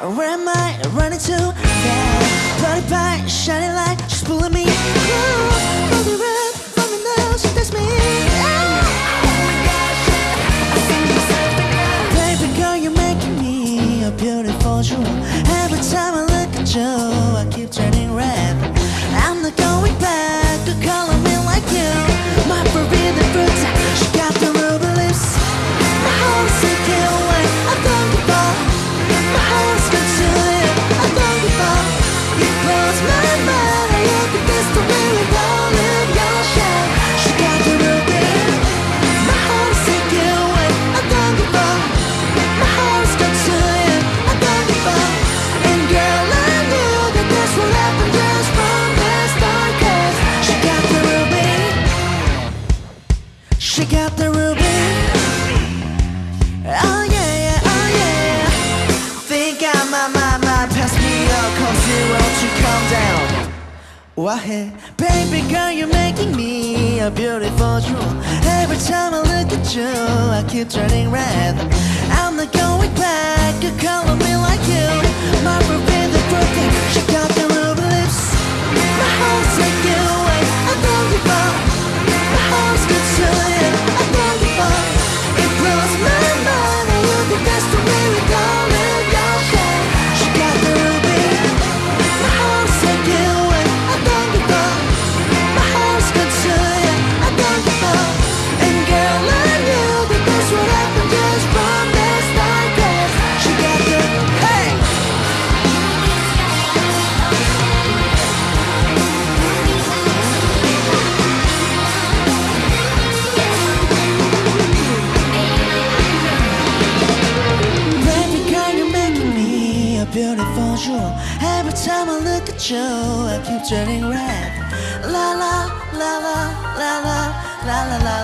Where am I running to? Yeah, bloody pie, shining light, she's pulling me close. Let me does me. Baby girl, you're making me beautiful jewel. She got the ruby. Oh yeah, yeah, oh yeah. Think I might, might, might pass me up. Come zero to calm down. Why, baby girl, you're making me a beautiful jewel. Every time I look at you, I keep turning red. I'm not going back. You calling me a. Every time I look at you, I keep turning red. La la la la la la la la la.